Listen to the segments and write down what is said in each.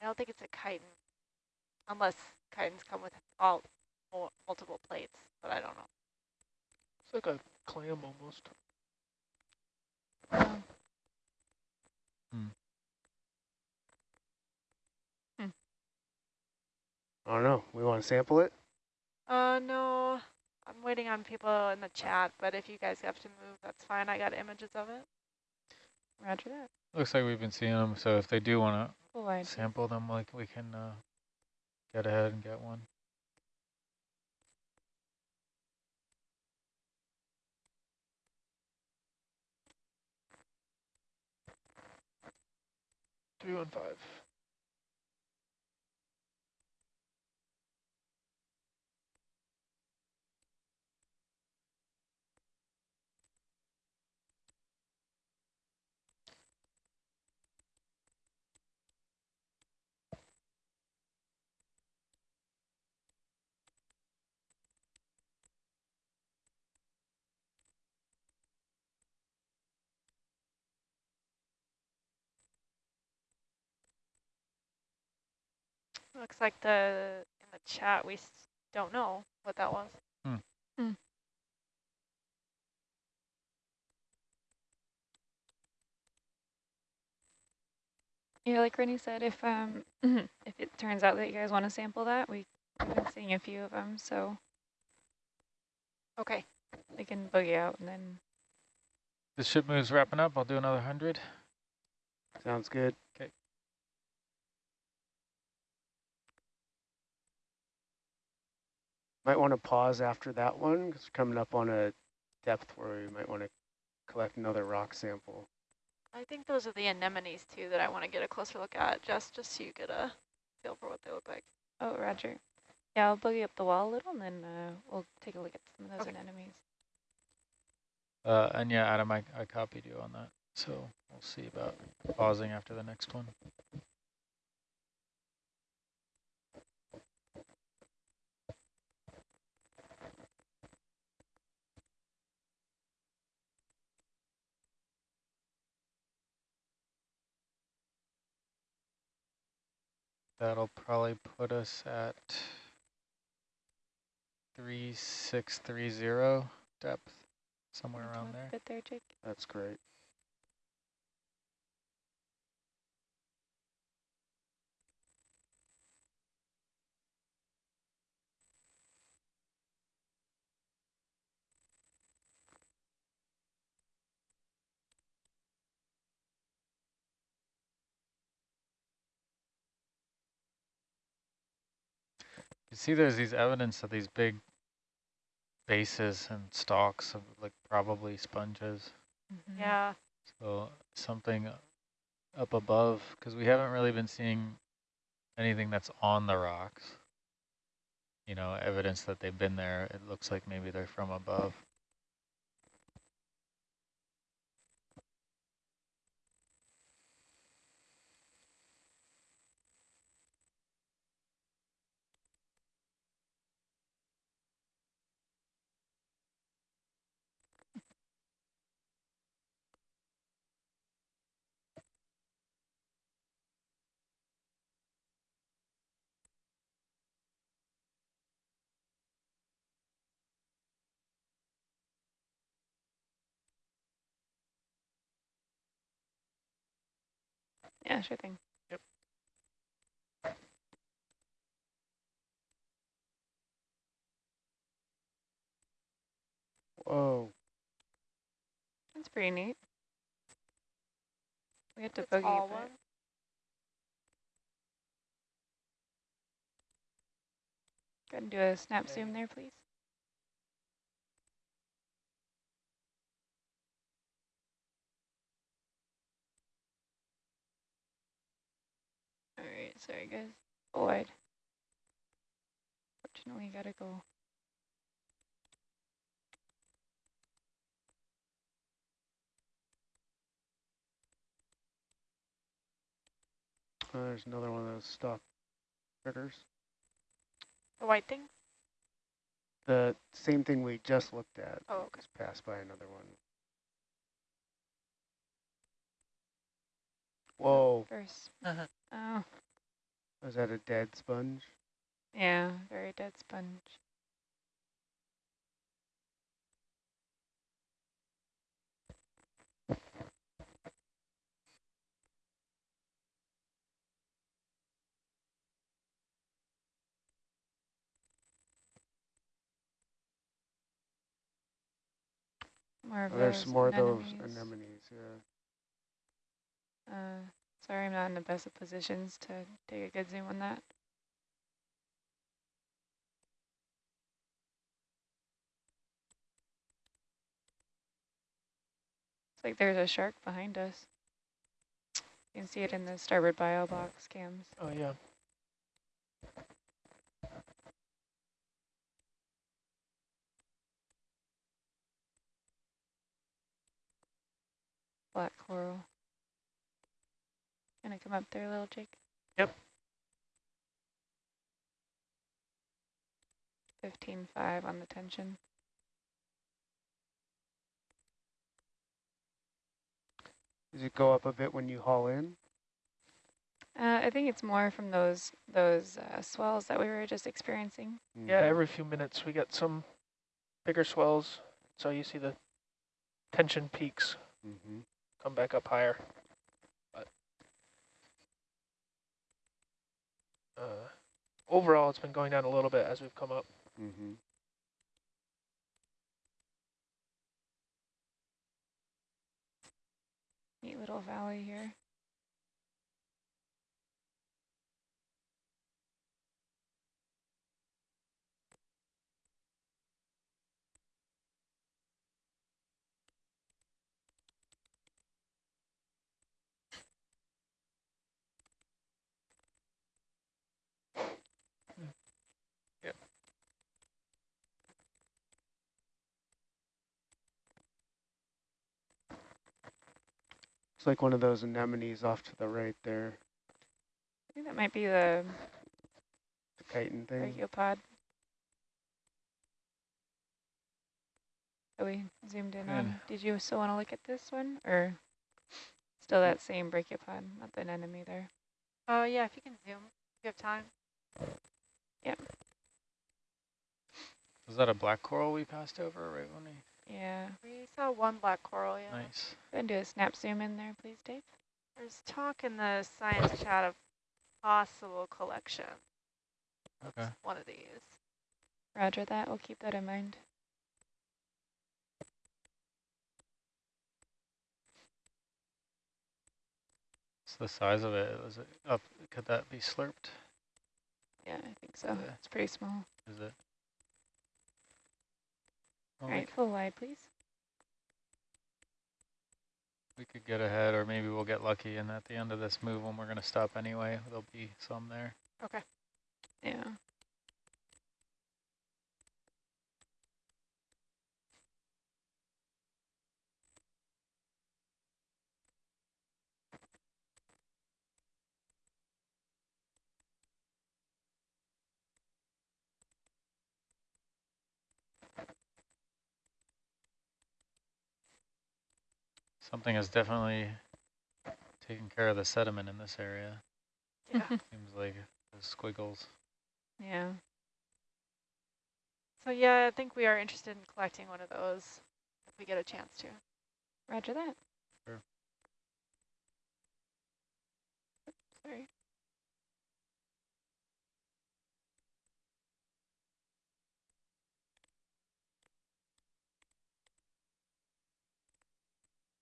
I don't think it's a chiton, unless chitons come with all mul- multiple plates, but I don't know. It's like a clam almost. Um, I don't know. We want to sample it? Uh, no, I'm waiting on people in the chat, but if you guys have to move, that's fine. I got images of it. Roger that. Looks like we've been seeing them, so if they do want Full to wide. sample them, like we can uh, get ahead and get one. Three one five. Looks like the in the chat we don't know what that was. Yeah, like Rennie said, if um if it turns out that you guys want to sample that, we, we've been seeing a few of them, so Okay. we can boogie out and then The ship move's wrapping up. I'll do another 100. Sounds good. Okay. Might want to pause after that one because we're coming up on a depth where we might want to collect another rock sample. I think those are the anemones too that I want to get a closer look at, just just so you get a feel for what they look like. oh Roger. Yeah, I'll boogie up the wall a little and then uh, we'll take a look at some of those Okay. anemones. Uh, and yeah, Adam, I, I copied you on that. So we'll see about pausing after the next one. That'll probably put us at 3630 depth, somewhere around there. a bit there, Jake. That's great. You see there's these evidence of these big bases and stalks of like probably sponges. Mhm. Yeah. So something up above, because we haven't really been seeing anything that's on the rocks. You know, evidence that they've been there. It looks like maybe they're from above. Yeah, sure thing. Yep. Whoa. That's pretty neat. We have to It's boogie all one. Go ahead and do a snap zoom there, please. All right, sorry guys. Full wide. Fortunately, gotta go. Oh, there's another one of those stock critters. The white thing? The same thing we just looked at. Oh, okay. Just passed by another one. Whoa. First. Uh-huh. Oh, Was that a dead sponge? Yeah, very dead sponge. More of Oh, there's more of those anemones. anemones, yeah. Uh, sorry, I'm not in the best of positions to take a good zoom on that. It's like there's a shark behind us. You can see it in the starboard bio box cams. Oh, yeah. Black coral. Gonna come up there, little Jake? Yep. Fifteen five on the tension. Does it go up a bit when you haul in? Uh, I think it's more from those those uh, swells that we were just experiencing. Yeah, Mhm. every few minutes we get some bigger swells. So you see the tension peaks Mhm. come back up higher. But uh, overall, it's been going down a little bit as we've come up. Mhm. Neat little valley here. Like one of those anemones off to the right there, I think that might be the the chiton thing. brachiopod. That we zoomed in on. Did you still want to look at this one, or still that same brachiopod, not the anemone there? Oh, yeah, if you can zoom, if you have time. Yeah. Was that a black coral we passed over right when we, Yeah. We saw one black coral, yeah. nice. Go and do a snap zoom in there, please, Dave. There's talk in the science chat of possible collection. Okay. One of these. Roger that. We'll keep that in mind. What's the size of it? Was it up, could that be slurped? Yeah, I think so. Yeah. It's pretty small. Is it? All Well, we right, full wide, please. We could get ahead, or maybe we'll get lucky, and at the end of this move, when we're going to stop anyway, there'll be some there. Okay. Yeah. Something is definitely taking care of the sediment in this area. Yeah. Seems like the squiggles. Yeah. so yeah, I think we are interested in collecting one of those if we get a chance to. Roger that. Sure. Sorry.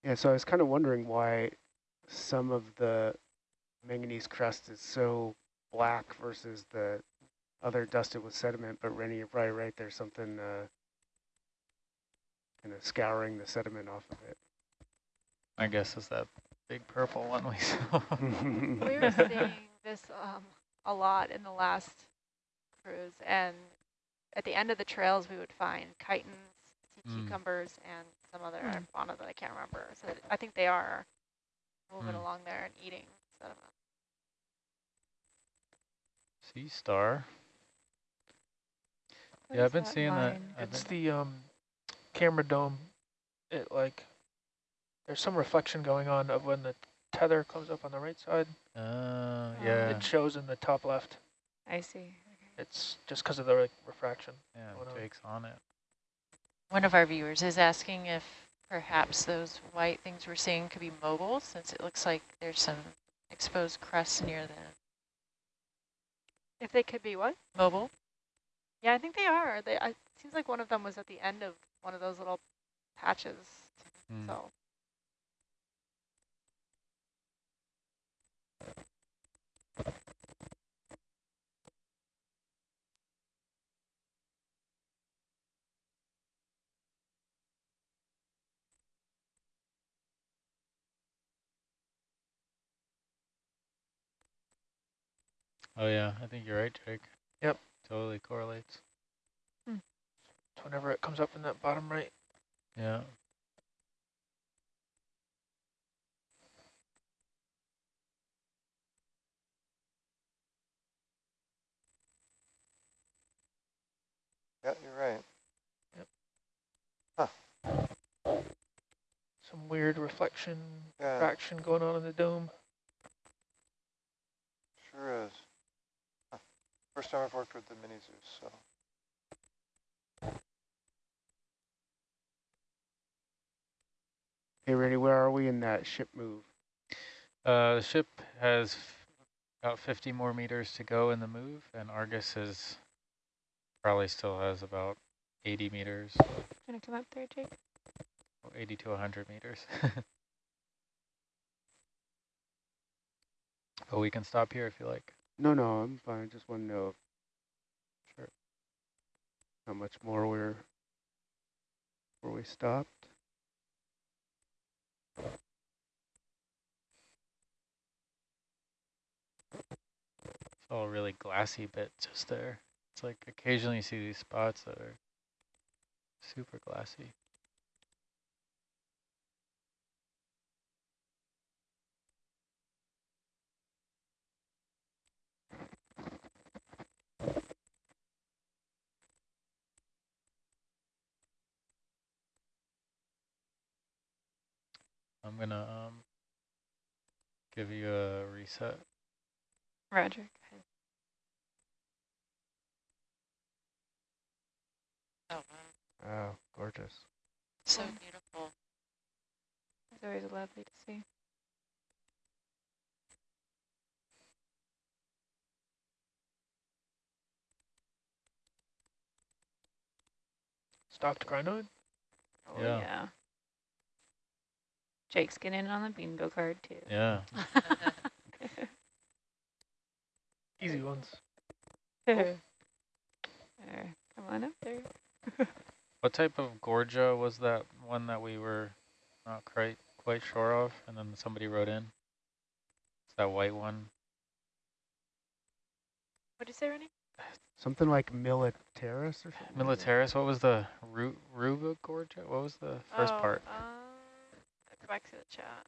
Yeah, so I was kind of wondering why some of the manganese crust is so black versus the other dusted with sediment, but Rennie, you're probably right, there's something uh, kind of scouring the sediment off of it. I guess it's that big purple one we saw. We were seeing this um, a lot in the last cruise, and at the end of the trails, we would find chitons, sea Mm. cucumbers, and some other Mm. fauna that I can't remember. So I think they are moving Mm. along there and eating sediment. sea star. What Yeah, I've been that seeing that. line? I've the um, camera dome. It like, there's some reflection going on of when the tether comes up on the right side. Uh, yeah, It shows in the top left. I see. It's just because of the like, refraction. yeah, going on. On it. One of our viewers is asking if perhaps those white things we're seeing could be mobile, since it looks like there's some exposed crust near them. If they could be what? mobile. Yeah, I think they are. They. I, it seems like one of them was at the end of one of those little patches. Hmm. So Oh yeah, I think you're right, Jake. Yep. Totally correlates. Hmm. So whenever it comes up in that bottom right, Yeah. Yeah, you're right. Yep. Huh. Some weird reflection, Yeah, refraction going on in the dome. sure is. Huh. First time I've worked with the mini Zeus, so. Hey, Randy, where are we in that ship move? Uh, the ship has about 50 more meters to go in the move, and Argus is probably still has about 80 meters, Gonna come up there, Jake? 80 to 100 meters. but we can stop here if you like. No, no, I'm fine. I just want to know Sure. how much more we're where we stopped. It's all really glassy bit just there. It's like occasionally you see these spots that are super glassy. I'm gonna um give you a reset. Roger. Oh, wow. Oh, gorgeous. So beautiful. It's always lovely to see. Stalked crinoid. Oh, Yeah. yeah. Jake's getting in on the bingo card, too. Yeah. Easy ones. there. Come on up there. What type of Gorgia was that one that we were not quite quite sure of, and then somebody wrote in? It's that white one. what did you say, Rennie? Something like militaris or something. Militaris. What was the Ru Ruba Gorgia? What was the first oh, part? Um, go back to the chat.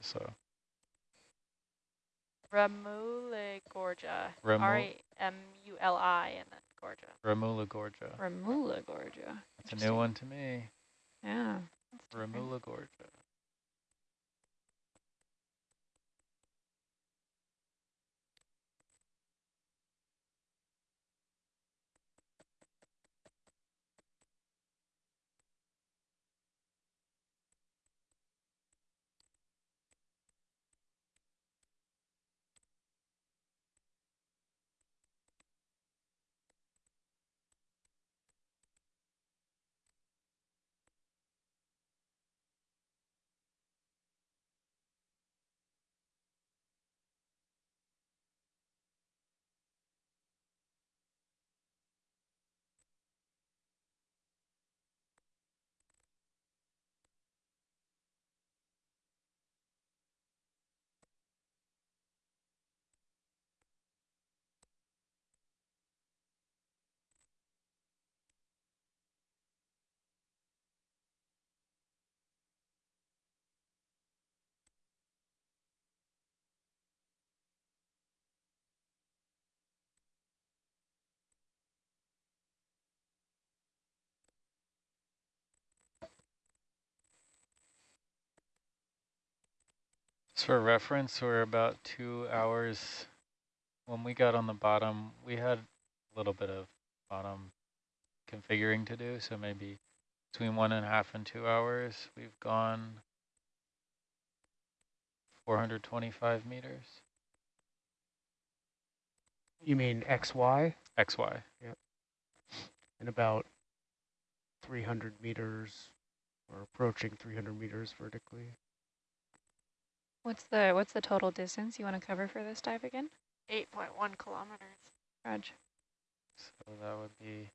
So Ramula Gorgia. Remu- R-E-M-U-L-I and then Gorgia. Ramuligorgia. Ramula Gorgia. It's a new one to me. Yeah. Ramuligorgia. So for reference, we're about two hours. When we got on the bottom, we had a little bit of bottom configuring to do, so maybe between one and a half and two hours, we've gone 425 meters. You mean XY XY. and about 300 meters or approaching 300 meters vertically. What's the what's the total distance you want to cover for this dive again? 8.1 kilometers. Raj. So that would be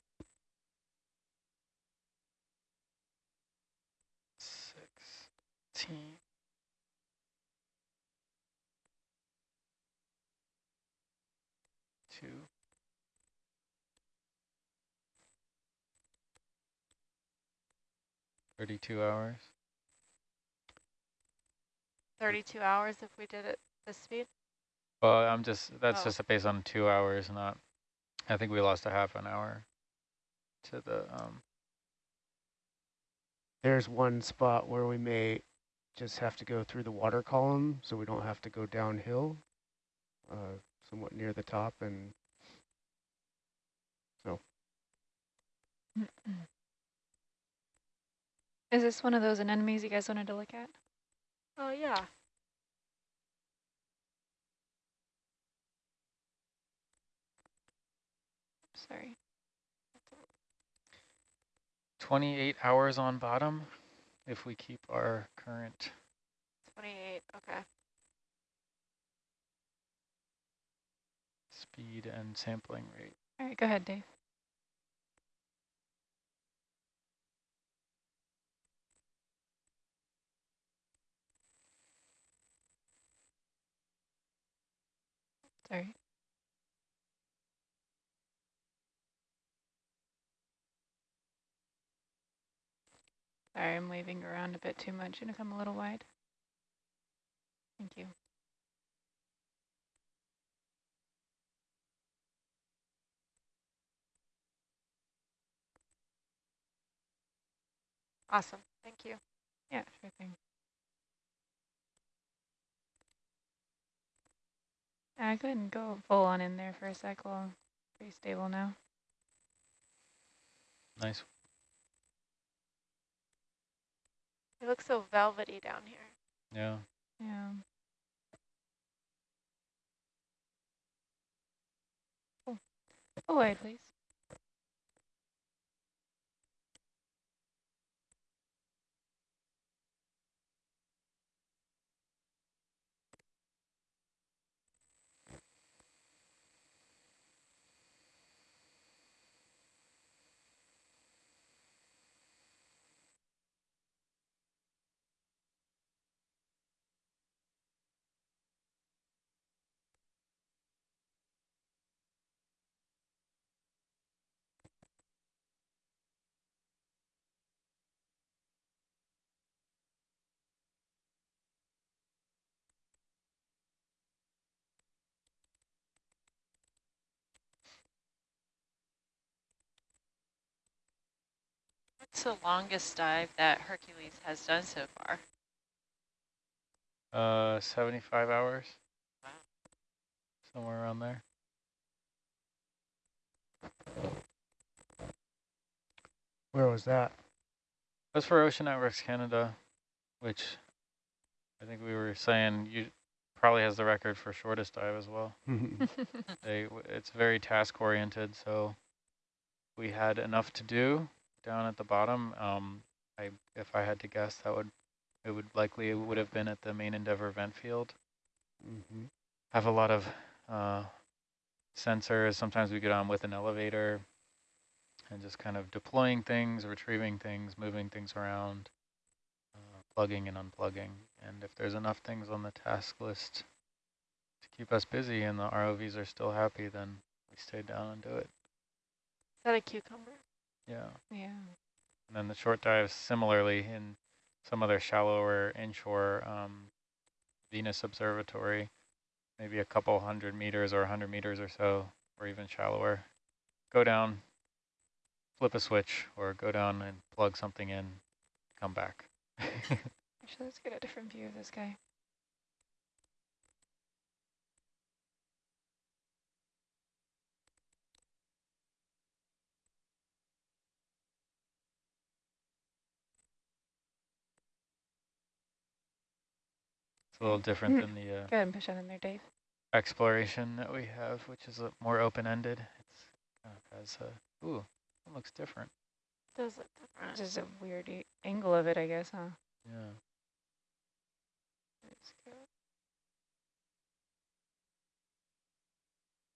sixteen. Two. Thirty-two hours. 32 hours if we did it this speed. Well, I'm just, that's Oh. just based on two hours, not, I think we lost a half an hour to the, um, There's one spot where we may just have to go through the water column so we don't have to go downhill uh, somewhat near the top and so. Is this one of those anemones you guys wanted to look at? Oh, yeah. Sorry. twenty-eight hours on bottom if we keep our current 28. Okay. speed and sampling rate. All right, go ahead, Dave. Sorry. Sorry, I'm waving around a bit too much. Gonna come a little wide. Thank you. Awesome. Thank you. Yeah, sure thing. Uh, go ahead and go full on in there for a sec while pretty stable now. Nice. It looks so velvety down here. Yeah. Yeah. Cool. Go wide, please. What's the longest dive that Hercules has done so far? Uh, 75 hours, Wow. somewhere around there. where was that? That's for Ocean Networks Canada, which I think we were saying you probably has the record for shortest dive as well. They, it's very task oriented, so we had enough to do down at the bottom. Um, I, if I had to guess, that would, it would likely would have been at the main Endeavour vent field. hmm Have a lot of uh, sensors. Sometimes we get on with an elevator and just kind of deploying things, retrieving things, moving things around, uh, plugging and unplugging. And if there's enough things on the task list to keep us busy and the ROVs are still happy, then we stay down and do it. Is that a cucumber? Yeah. Yeah. And then the short dives, similarly, in some other shallower inshore um, Venus Observatory, maybe a couple hundred meters or 100 meters or so, or even shallower. Go down, flip a switch, or go down and plug something in, come back. Actually, let's get a different view of this guy. A little different Mm. than the uh, Go ahead and push that in there, Dave. exploration that we have, which is a more open-ended. It's kind of has a, ooh, it looks different. Does look different. Just a weird e- angle of it, I guess, huh? Yeah.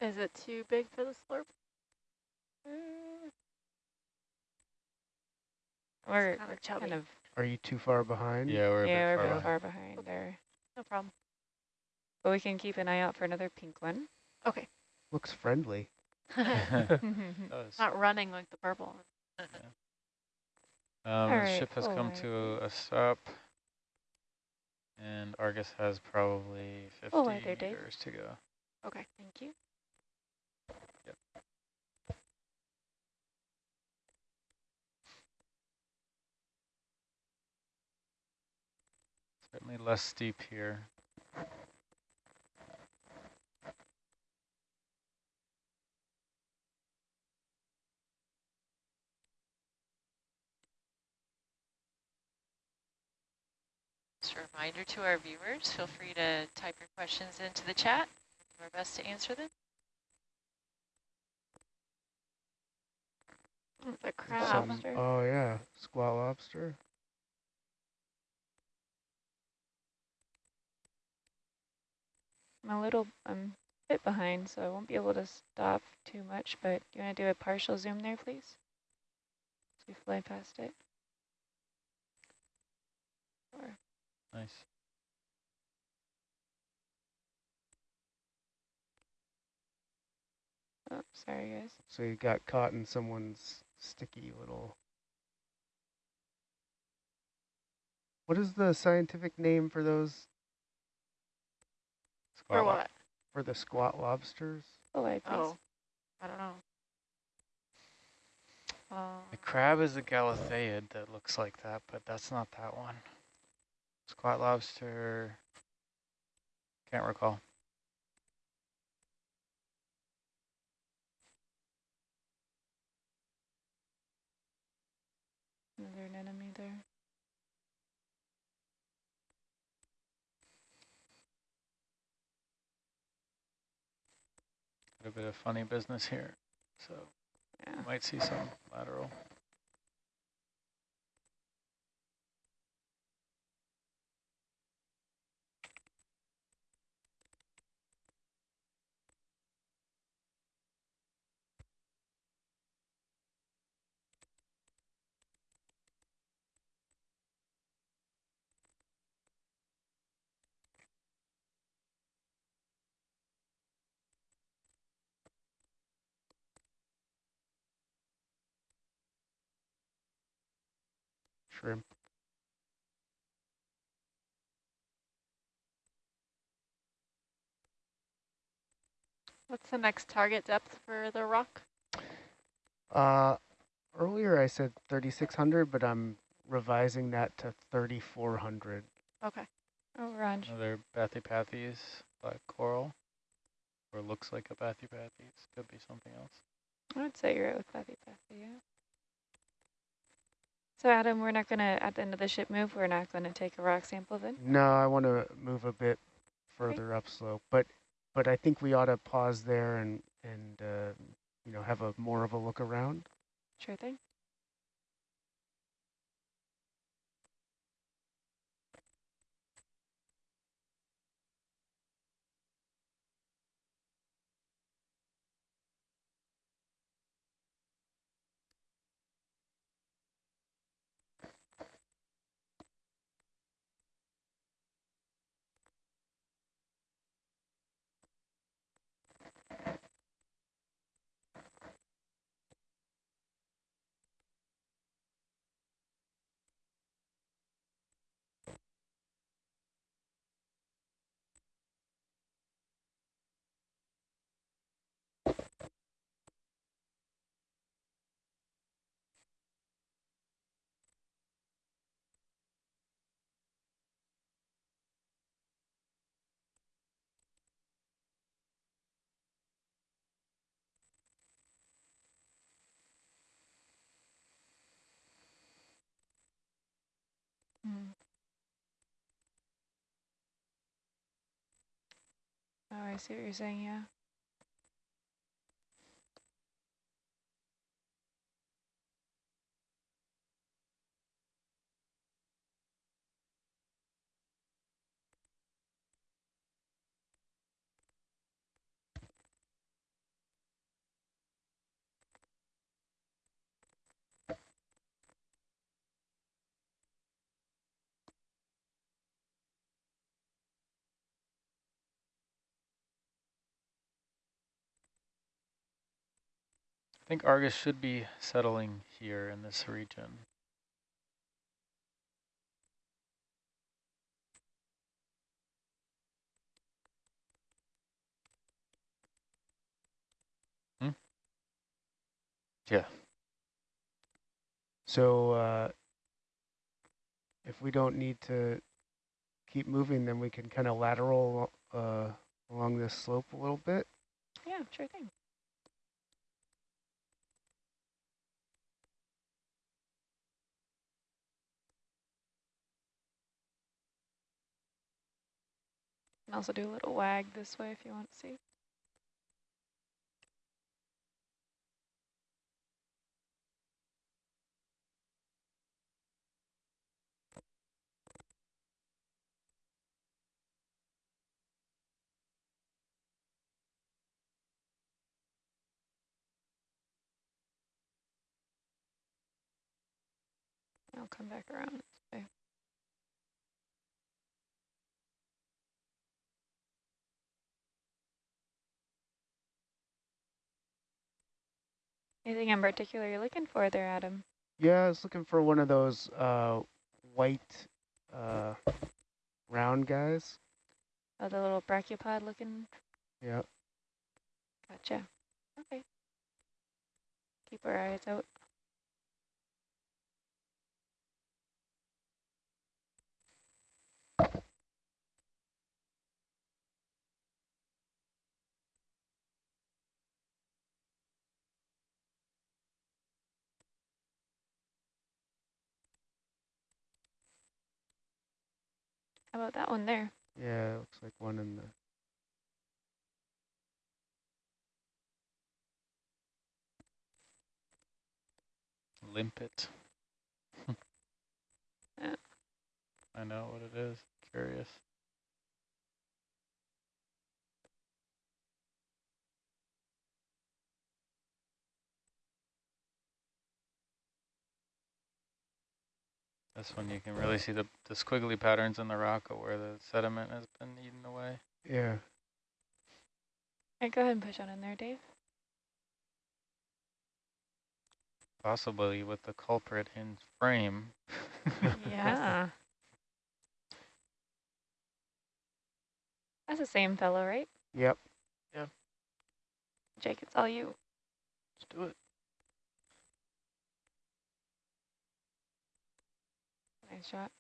Is it too big for the slurp? We're kind of kind of, Are you too far behind? Yeah, we're a yeah, bit we're far behind. far behind there. No problem. But we can keep an eye out for another pink one. Okay. Looks friendly. Not running like the purple one. Um, the Alright, ship has come alright. to a stop, and Argus has probably 50 Alright there, Dave. meters to go. Okay. Thank you. Certainly less steep here. Just a reminder to our viewers, feel free to type your questions into the chat. Do our best to answer them. It's a Some- crab. oh yeah, squat lobster. I'm a little, I'm a bit behind, so I won't be able to stop too much, but you want to do a partial zoom there, please? As we fly past it. Or Nice. Oh, sorry, guys. So you got caught in someone's sticky little. What is the scientific name for those For Squat lob- what? for the squat lobsters? Oh, wait. Oh, I don't know. Um, The crab is a galatheid that looks like that, but that's not that one. Squat lobster, can't recall. Another anemone there. A bit of funny business here, so Yeah. you might see some lateral. Shrimp. what's the next target depth for the rock? Uh, earlier I said 3,600, but I'm revising that to 3,400. Okay. Oh, Raj. Another bathypathes, black coral, or looks like a bathypathes. could be something else. I would say you're right with Pathy Pathy, yeah. So Adam, we're not gonna, at the end of the ship move, we're not gonna take a rock sample then? No, I want to move a bit further upslope, but but I think we ought to pause there and and uh, you know have a more of a look around. Sure thing. Mm. Oh, I see what you're saying, yeah. I think Argus should be settling here in this region. Hmm? Yeah. So uh, if we don't need to keep moving, then we can kind of lateral uh, along this slope a little bit. Yeah, sure thing. Can also do a little wag this way if you want to see. I'll come back around Anything in particular you're looking for there, Adam? Yeah, I was looking for one of those uh, white uh, round guys. Oh, the little brachiopod looking? Yeah. Gotcha. Okay. Keep our eyes out. How about that one there? Yeah, it looks like one in the Limpet. Yeah. I know what it is. Curious. This one you can really see the, the squiggly patterns in the rock of where the sediment has been eaten away. yeah. All right, go ahead and push on in there, Dave. Possibly with the culprit in frame. Yeah. That's the same fellow, right? Yep. Yeah. Jake, it's all you. Let's do it. Nice shot.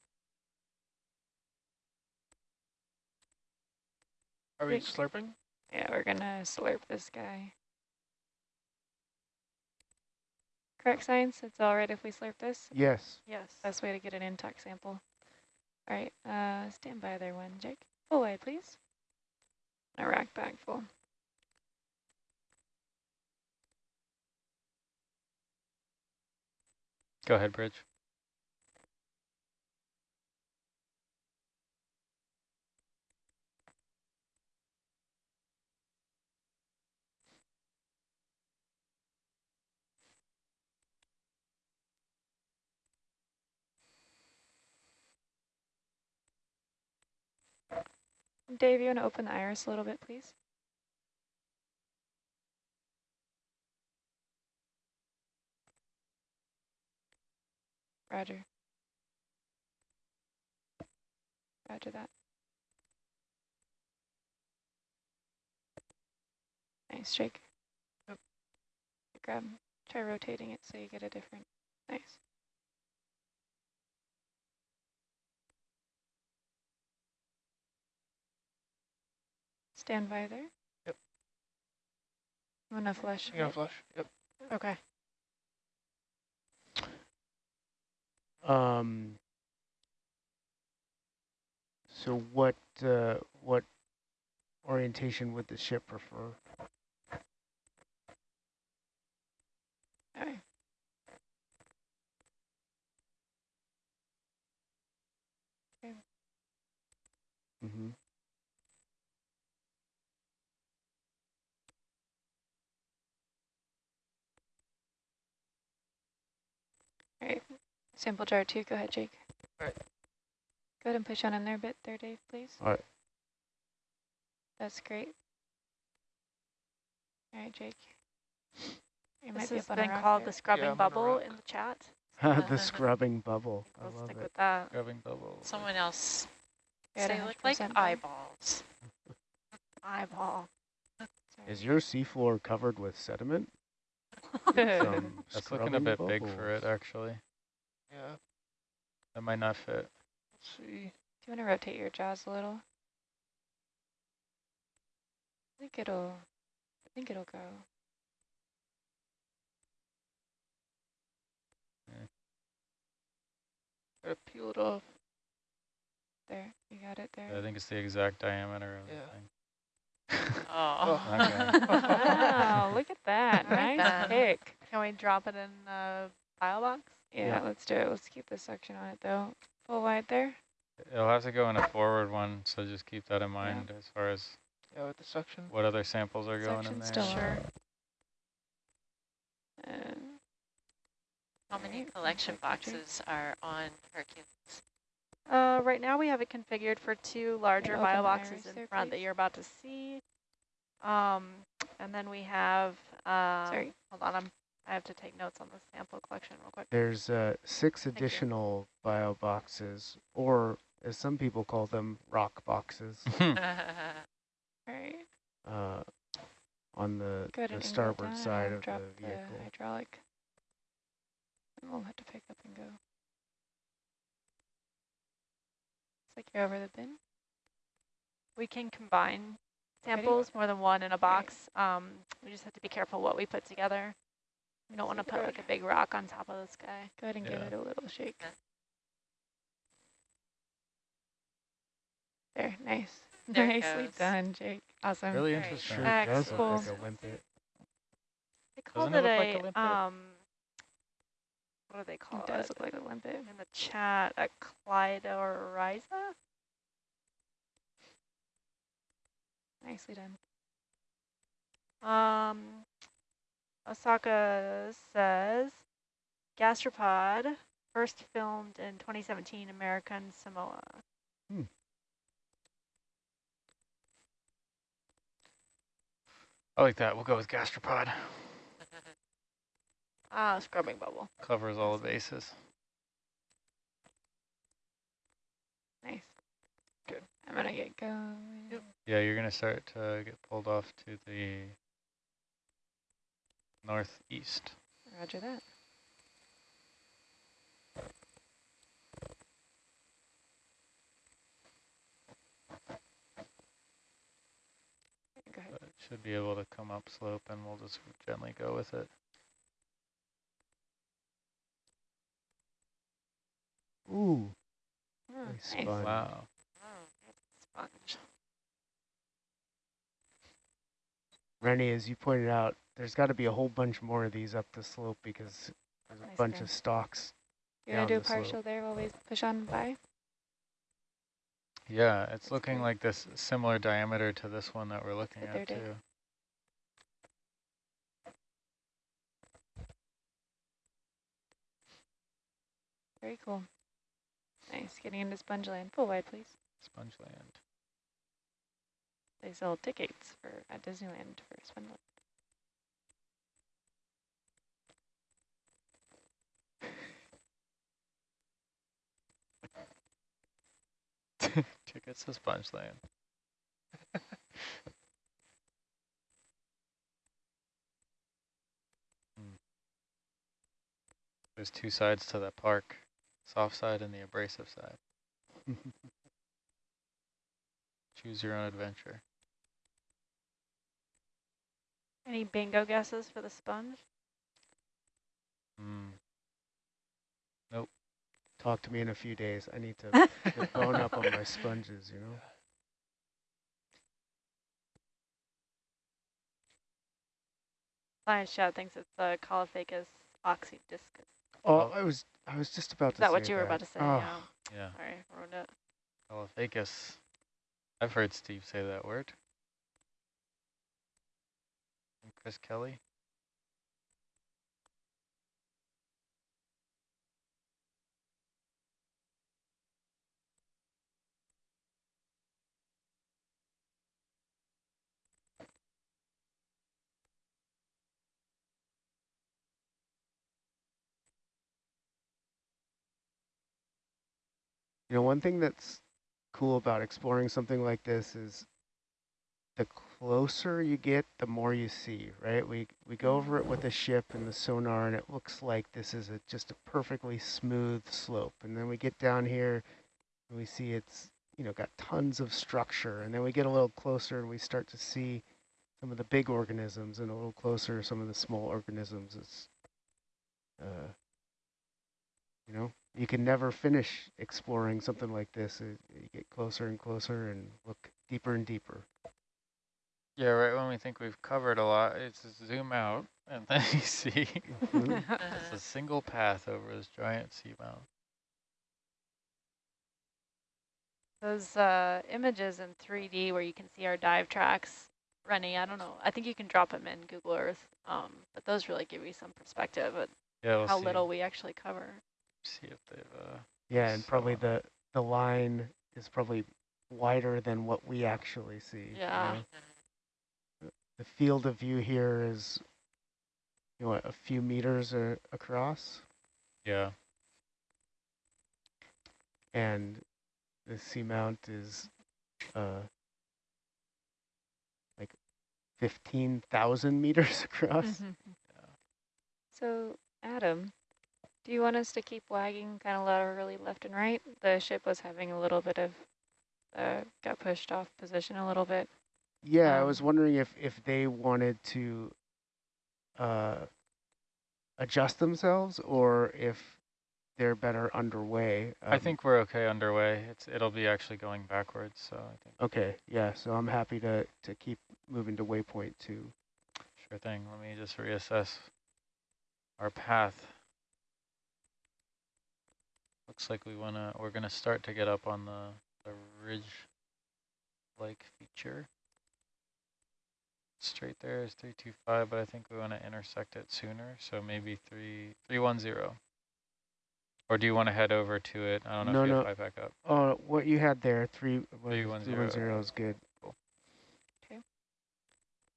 Are we Big- slurping? Yeah, we're gonna slurp this guy. Correct science? It's all right if we slurp this? Yes. Yes. Best way to get an intact sample. All right, uh, stand by there one, Jake. Full wide, please. A rack bag full. Go ahead, Bridge. Dave, you want to open the iris a little bit, please? Roger. Roger that. Nice, Jake. Yep. Grab, try rotating it so you get a different, nice. Stand by there. Yep. I'm gonna flush. You gonna flush? Yep. Okay. Um. So what uh, what orientation would the ship prefer? Okay. Mm-hmm. Sample jar two, go ahead, Jake. All right. Go ahead and push on in there a bit there, Dave, please. All right. That's great. All right, Jake. You This might be has a been rock called there. the scrubbing I'm on a bubble in the chat. the scrubbing bubble. I We'll love stick it. with that. Rubbing bubble. Someone else You're at say look like 100% eyeballs. Eyeball. Is your seafloor covered with sediment? Sorry. That's looking a scrubbing bit big for it, actually. Yeah, That might not fit. let's see. Do you want to rotate your jaws a little? I think it'll, I think it'll go. Gotta peel it off. There, you got it there. I think it's the exact diameter of Yeah. the thing. Oh. Okay. wow, look at that. Nice pick. Can we drop it in a file box? Yeah, Yeah. let's do it. Let's keep the suction on it though. Full wide there. It'll have to go in a forward one, so just keep that in mind as far as Yeah, with the suction. what other samples are going in there. still. Sure. And How many collection sounds like good, Jake. boxes are on Hercules? Uh, right now we have it configured for two larger open bio boxes in there, front that you're about to see. Um, and then we have, um, Sorry. hold on, I'm, I have to take notes on the sample collection real quick. There's uh, six you. additional bio boxes, or as some people call them, rock boxes, all right, uh, on the, the and angle it starboard down side I'll of drop the vehicle. hydraulic. And we'll have to pick up and go. It's like you're over the bin. We can combine samples, more than one in a box. Um, we just have to be careful what we put together. We don't want to put like a big rock on top of this guy. Go ahead and give it a little shake. There, nice. There Nicely goes. done, Jake. Awesome. really interesting. Sure Uh, does cool. look like a limpet. They called Doesn't it, it look like a, a limpet? um, what do they call It it? does look like a limpet. in the chat, a Clydorhiza? Nicely done. Um, Osaka says, gastropod, first filmed in 2017, American Samoa. I like that. We'll go with gastropod. Ah, scrubbing bubble. Covers all the bases. Nice. Good. I'm gonna get going. Yep. Yeah, you're going to start to get pulled off to the northeast. Roger that. Go ahead. But it should be able to come up slope and we'll just gently go with it. Ooh, Oh, nice nice. spun. Wow. Oh, sponge. Rennie, as you pointed out, there's got to be a whole bunch more of these up the slope because there's a Nice bunch of stalks. You wanna do a the slope. partial there while we push on by? Yeah, it's That's looking like this similar diameter to this one that we're looking at too. Very cool. Nice. Getting into sponge land. Full wide, please. Sponge land. They sell tickets for at Disneyland for sponge land. Tickets sponge land. Hmm. There's two sides to that park, soft side and the abrasive side. Choose your own adventure. Any bingo guesses for the sponge? Hmm. Talk to me in a few days. I need to bone up on my sponges, you know? Science Shout thinks it's the Caulophacus oxydiscus. Oh, I was I was just about Is to that what you that. were about to say? Oh. Yeah. yeah. Sorry, ruined it. Caulophacus. I've heard Steve say that word. And Chris Kelly. You know, one thing that's cool about exploring something like this is the closer you get, the more you see, right? We we go over it with the ship and the sonar, and it looks like this is a, just a perfectly smooth slope. And then we get down here, and we see it's you know got tons of structure. And then we get a little closer, and we start to see some of the big organisms, and a little closer, some of the small organisms. It's uh, you know, you can never finish exploring something like this. It, you get closer and closer and look deeper and deeper. Yeah, right when we think we've covered a lot, it's a zoom out, and then you see it's a single path over this giant seamount. Those uh, images in 3D where you can see our dive tracks running, I don't know. I think you can drop them in Google Earth, um, but those really give you some perspective of Yeah, we'll how see, little we actually cover. See if they've. Uh, Yeah, and probably the the line is probably wider than what we actually see. you Yeah. know? The field of view here is, you know, a few meters uh, across, yeah, and the seamount is uh, like 15,000 meters across. So, Adam, do you want us to keep wagging kind of laterally left and right? The ship was having a little bit of, uh, got pushed off position a little bit. Yeah, I was Um, wondering if if they wanted to uh, adjust themselves or if they're better underway. I Um, think we're okay underway. It's it'll be actually going backwards, so I think Okay, yeah. So I'm happy to to keep moving to waypoint two. sure thing. Let me just reassess our path. Looks like we wanna we're gonna start to get up on the the ridge like feature. Straight there is three two five, but I think we want to intersect it sooner, so maybe three three one zero. Or do you want to head over to it? I don't know No, if you no. have back up. Oh, what you had there, three what Three is- one three zero. one zero is good.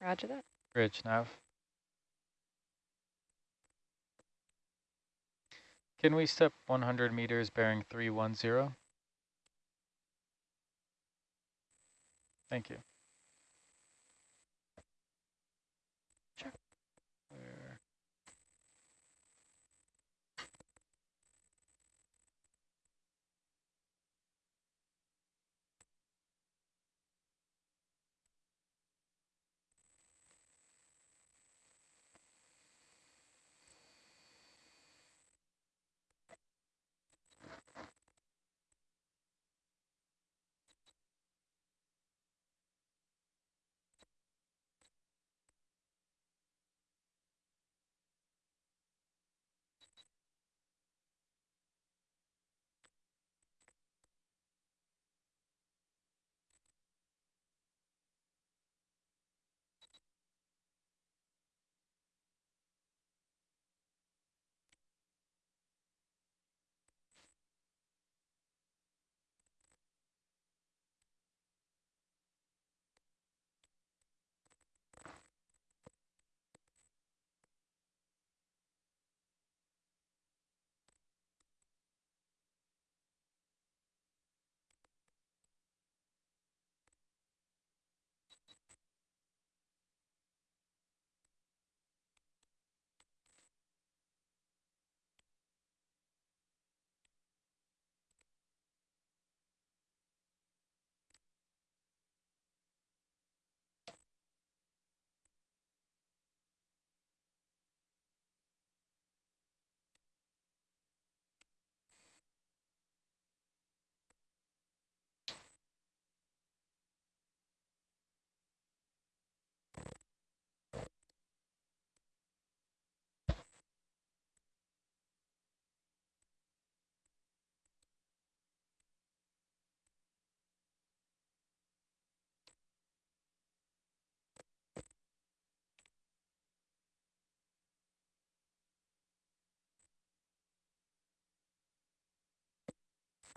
Roger that. Bridge nav. Can we step 100 meters bearing 310? Thank you.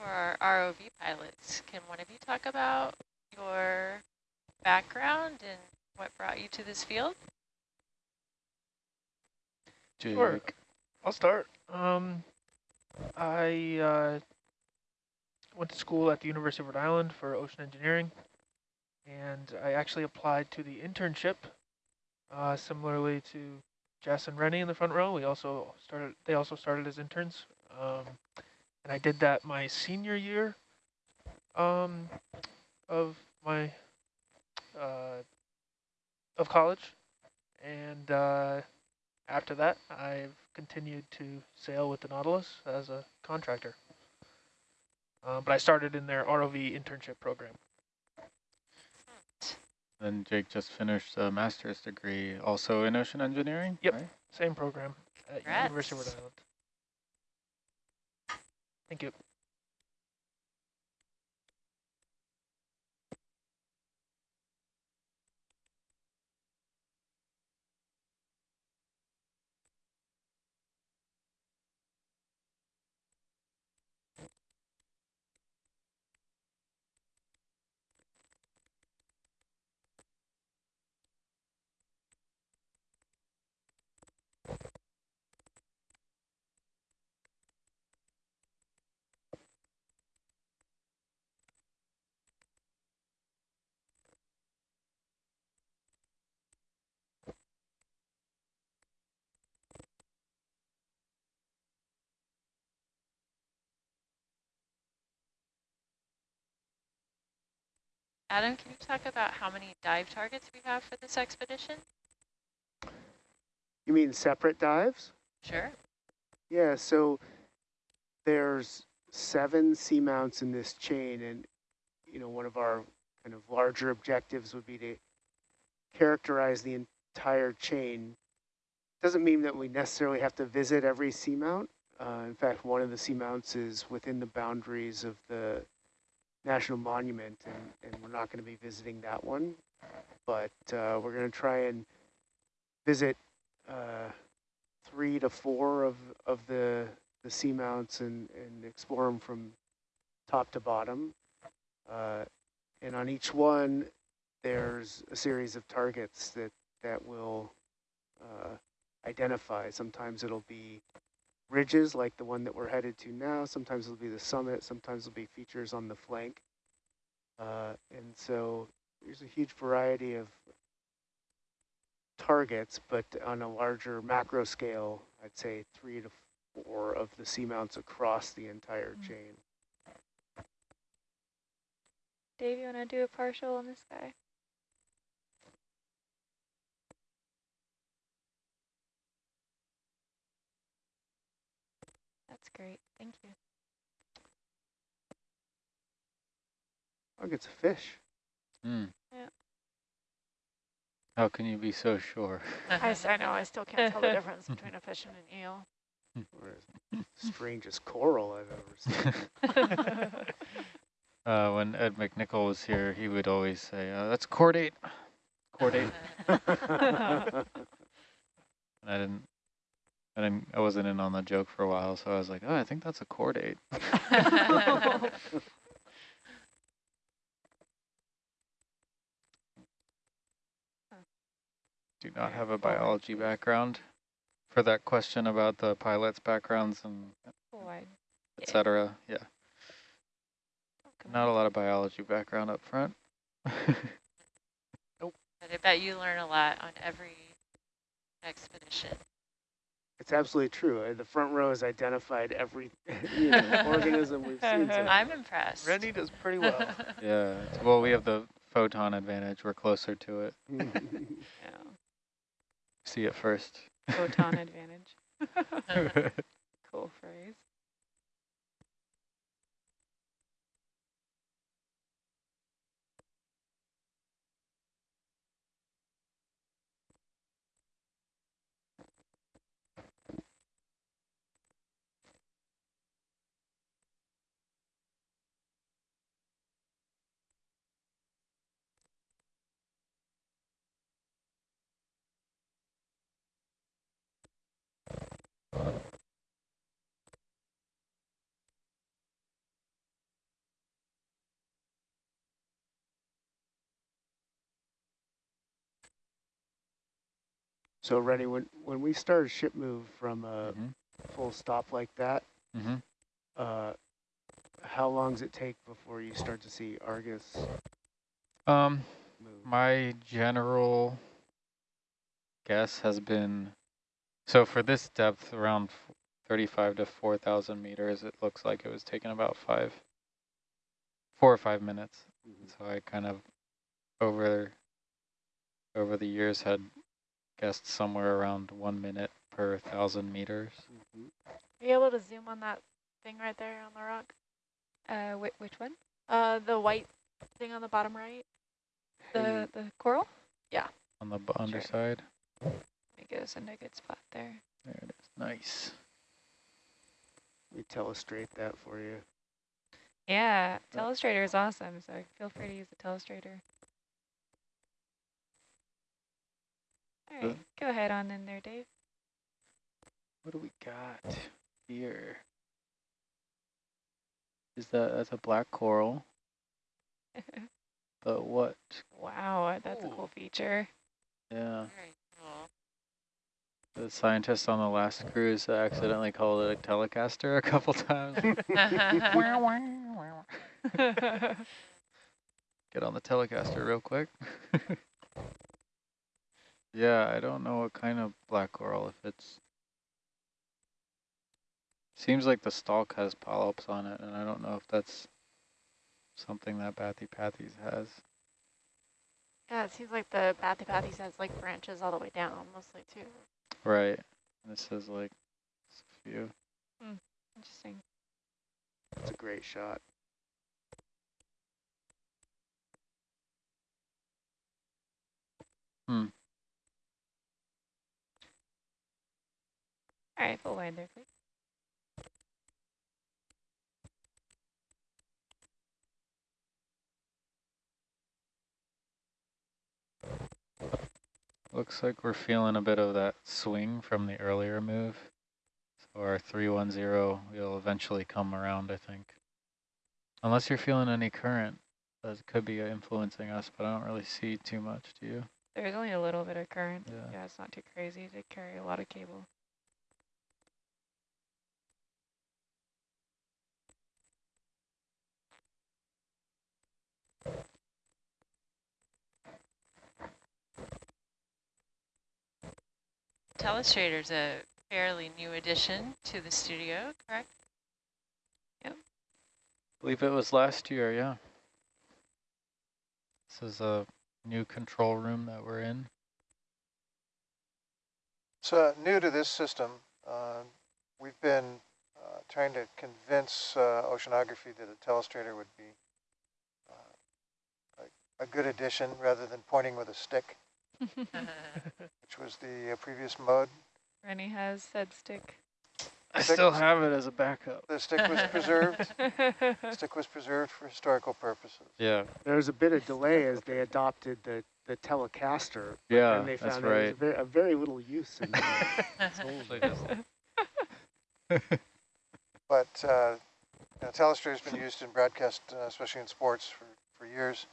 ROV pilots. Can one of you talk about your background and what brought you to this field? Sure. I'll start. Um, I uh, went to school at the University of Rhode Island for ocean engineering, and I actually applied to the internship. Uh, similarly to Jess and Rennie in the front row, we also started. They also started as interns, um, and I did that my senior year um, of my uh, of college, and uh, after that, I've continued to sail with the Nautilus as a contractor. Uh, but I started in their ROV internship program. Then Jake just finished a master's degree also in ocean engineering, Yep. right? Same program at Congrats. University of Rhode Island. Thank you. Adam, can you talk about how many dive targets we have for this expedition? You mean separate dives? Sure. Yeah, so there's seven seamounts in this chain, and you know one of our kind of larger objectives would be to characterize the entire chain. Doesn't mean that we necessarily have to visit every seamount. Uh, in fact, one of the seamounts is within the boundaries of the national monument, and, and we're not going to be visiting that one. But uh, we're going to try and visit uh, three to four of, of the, the seamounts and, and explore them from top to bottom. Uh, and on each one, there's a series of targets that, that will uh, identify. Sometimes it'll be ridges like the one that we're headed to now. Sometimes it'll be the summit. Sometimes it'll be features on the flank. Uh, and so there's a huge variety of targets, but on a larger macro scale, I'd say three to four of the seamounts across the entire Mm. chain. Dave, you want to do a partial on this guy? Great. Thank you. Oh, it's a fish. Hmm. Yeah. How can you be so sure? I, I know, I still can't tell the difference between a fish and an eel. Strangest coral I've ever seen. Uh, when Ed McNichol was here, he would always say, uh, that's chordate. Chordate. and I didn't, I didn't, I wasn't in on the joke for a while, so I was like, oh, I think that's a chordate. Do not have a biology background for that question about the pilot's backgrounds and oh, Cool wide. et cetera. Yeah, not a lot of biology background up front. But I bet you learn a lot on every expedition. It's absolutely true. Uh, The front row has identified every you know, organism we've seen. so I'm impressed. Rennie does pretty well. yeah, well, we have the photon advantage. We're closer to it. Yeah. See it first. Photon advantage. Cool phrase. So Rennie, when, when we start a ship move from a Mhm. full stop like that, Mm-hmm. uh, how long does it take before you start to see Argus Um, move? my general guess has been, so for this depth, around 35 to 4,000 meters, it looks like it was taking about five, four or five minutes. Mhm. So I kind of over over the years had guessed somewhere around one minute per thousand meters. Mhm. Are you able to zoom on that thing right there on the rock? Uh, whi which one? Uh, the white thing on the bottom right? The Hey, the coral? Yeah. On the b- underside. Let me get us in a good spot there. There it is. Nice. let me telestrate that for you. Yeah, Telestrator is awesome, so feel free to use the Telestrator. All Uh, go ahead on in there, Dave. What do we got here? Is that that's a black coral? But what? wow, that's a cool feature. Yeah. Cool. The scientist on the last cruise accidentally called it a Telecaster a couple times. Get on the Telecaster real quick. Yeah, I don't know what kind of black coral, if it's... Seems like the stalk has polyps on it, and I don't know if that's something that Bathypathes has. Yeah, it seems like the Bathypathes has like branches all the way down mostly too. Right. This is like it's a few. Hmm, interesting. It's a great shot. Hmm. All right, full wide there, please. Looks like we're feeling a bit of that swing from the earlier move. So our 310 will eventually come around, I think. Unless you're feeling any current, that could be influencing us, but I don't really see too much, do you? There's only a little bit of current. Yeah. Yeah, it's not too crazy to carry a lot of cable. Telestrator's a fairly new addition to the studio, correct? Yep. I believe it was last year, yeah. This is a new control room that we're in. So new to this system, uh, we've been uh, trying to convince uh, oceanography that a telestrator would be uh, a, a good addition rather than pointing with a stick, which was the uh, previous mode. Rennie has said stick. I Six. still have it as a backup. The stick was preserved. stick was preserved for historical purposes. Yeah, There was a bit of delay as they adopted the, the Telecaster. but yeah, then they that's found out there was right. a very, a very little use in that. It's But uh, you know, telestrator's been used in broadcast, uh, especially in sports, for, for years,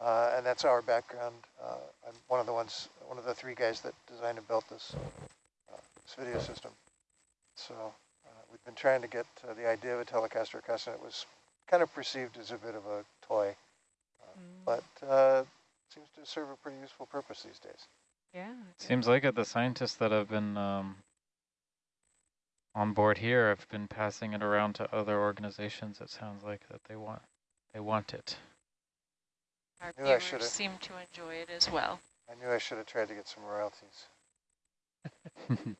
uh, and that's our background. Uh, I'm one of the ones, one of the three guys that designed and built this, uh, this video system. So uh, we've been trying to get uh, the idea of a Telecaster across, and it was kind of perceived as a bit of a toy, Mm, but uh, seems to serve a pretty useful purpose these days. yeah. Seems like it. The scientists that have been um, on board here have been passing it around to other organizations. It sounds like that they want they want it. Our Knew I viewers should've- seem to enjoy it as well. I knew I should have tried to get some royalties.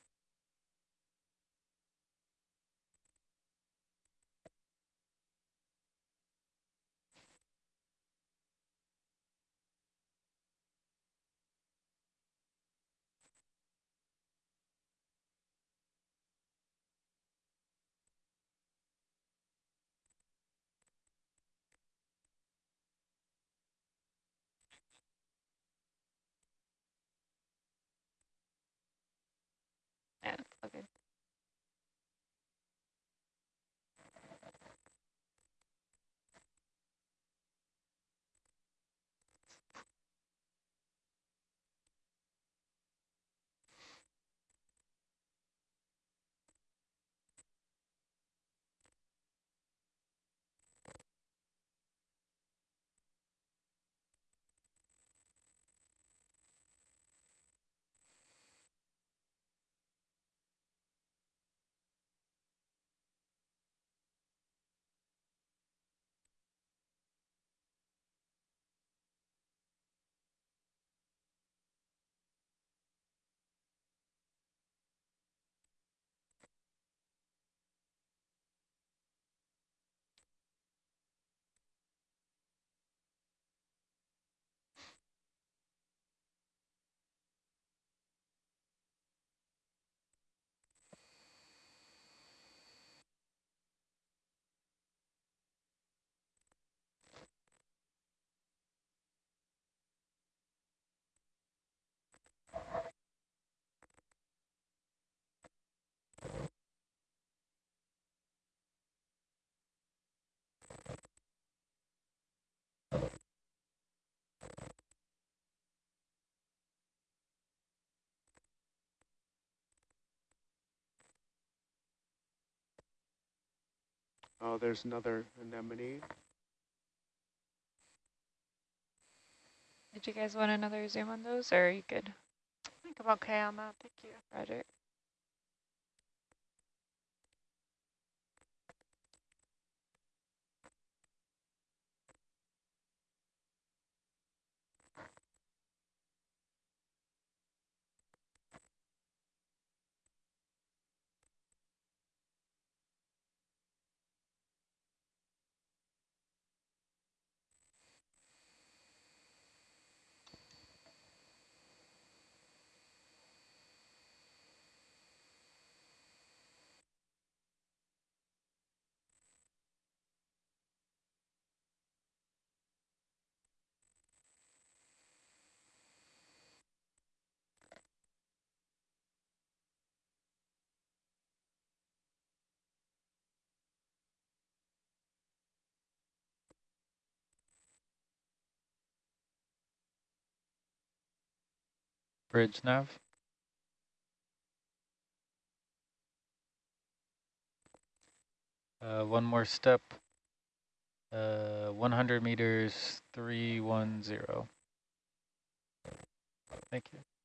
Oh, there's another anemone. Did you guys want another zoom on those, or are you good, I think I'm okay on that. Thank you. Roger? Bridge nav. Uh, one more step. Uh, 100 meters, 310. Thank you.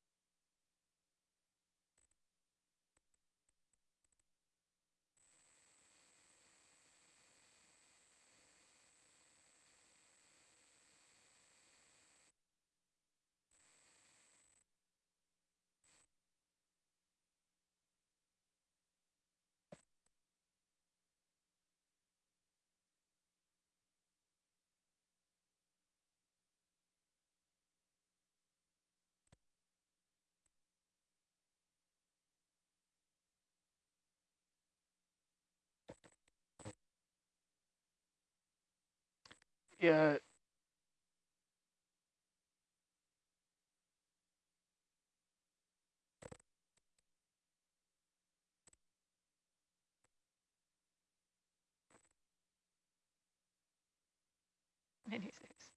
Yeah. Ninety-six.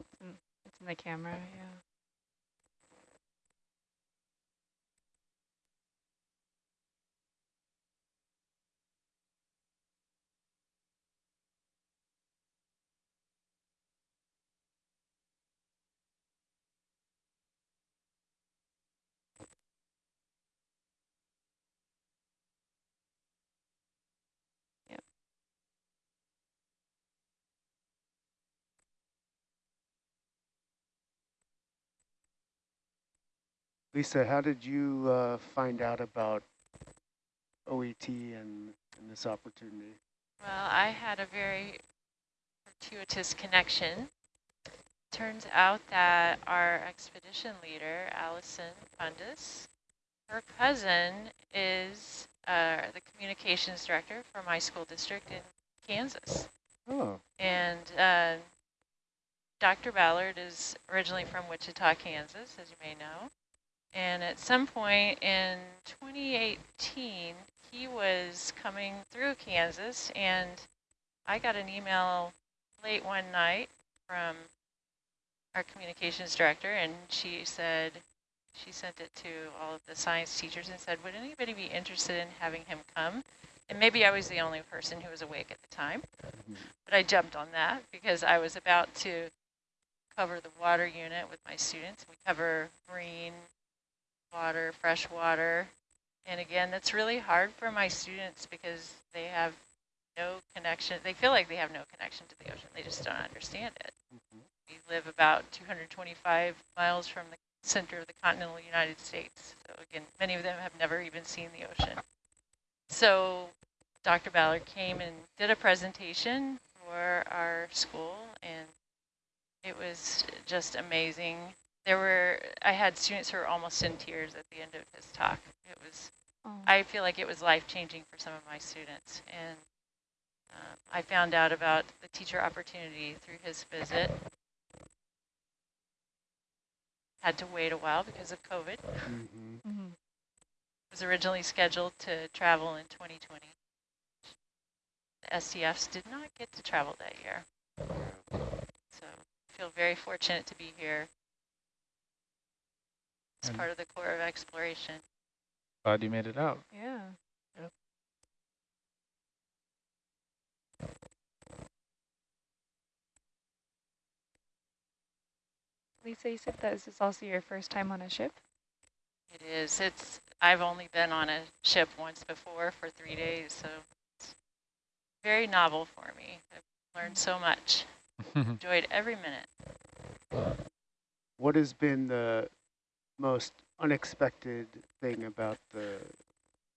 It's in, it's in the camera, yeah. Lisa, how did you uh, find out about OET and, and this opportunity? Well, I had a very fortuitous connection. Turns out that our expedition leader, Allison Fundis, her cousin is uh, the communications director for my school district in Kansas. Oh, And uh, Dr. Ballard is originally from Wichita, Kansas, as you may know. And at some point in 2018, he was coming through Kansas, and I got an email late one night from our communications director, and she said, she sent it to all of the science teachers and said, would anybody be interested in having him come? And maybe I was the only person who was awake at the time, but I jumped on that because I was about to cover the water unit with my students. We cover marine, water, fresh water. And again, that's really hard for my students because they have no connection. They feel like they have no connection to the ocean. They just don't understand it. Mm-hmm. We live about 225 miles from the center of the continental United States. So again, many of them have never even seen the ocean. So Dr. Ballard came and did a presentation for our school and it was just amazing. There were, I had students who were almost in tears at the end of his talk. It was, Oh. I feel like it was life-changing for some of my students. And um, I found out about the teacher opportunity through his visit. Had to wait a while because of COVID. mm-hmm. Mhm. was originally scheduled to travel in 2020. The STFs did not get to travel that year. So I feel very fortunate to be here it's part of the core of exploration. Glad you made it out. Yeah. Yep. Lisa, you said that this is also your first time on a ship? It is. It's. I've only been on a ship once before for three mm-hmm. days, so it's very novel for me. I've learned so much. Enjoyed every minute. What has been the most unexpected thing about the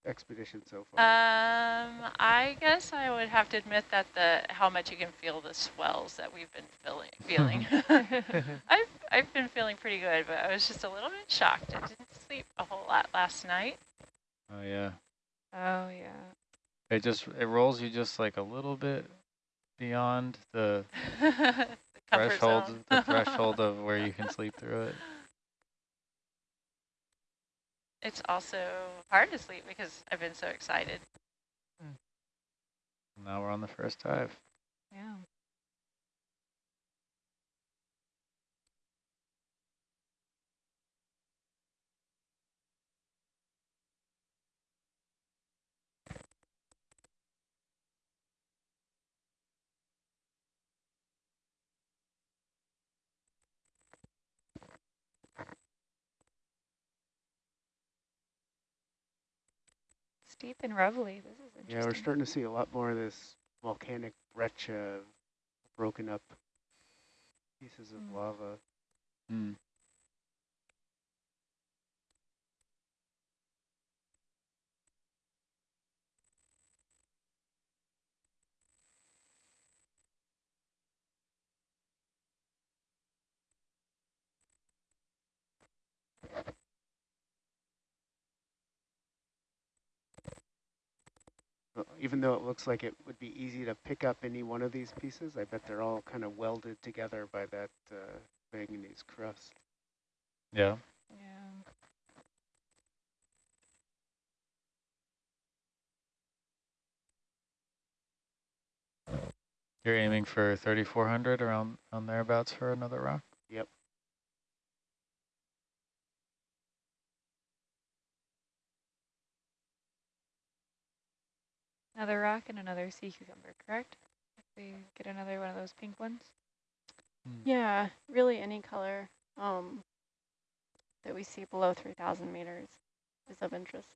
expedition so far? Um, I guess I would have to admit that the how much you can feel the swells that we've been feeling. Feeling. I've I've been feeling pretty good, but I was just a little bit shocked. I didn't sleep a whole lot last night. oh yeah. Oh, yeah. It just it rolls you just like a little bit beyond the the threshold the threshold of where you can sleep through it. It's also hard to sleep because I've been so excited. Hmm. Now we're on the first dive. Yeah. Steep and rubbly. This is interesting. yeah, we're starting to see a lot more of this volcanic breccia, broken up pieces of Mm. lava. Mm. Even though it looks like it would be easy to pick up any one of these pieces, I bet they're all kind of welded together by that uh, manganese crust. Yeah. Yeah. You're aiming for 3400 around on thereabouts for another rock? Yep. Another rock and another sea cucumber, correct? If we get another one of those pink ones. Yeah, really any color um, that we see below 3,000 meters is of interest.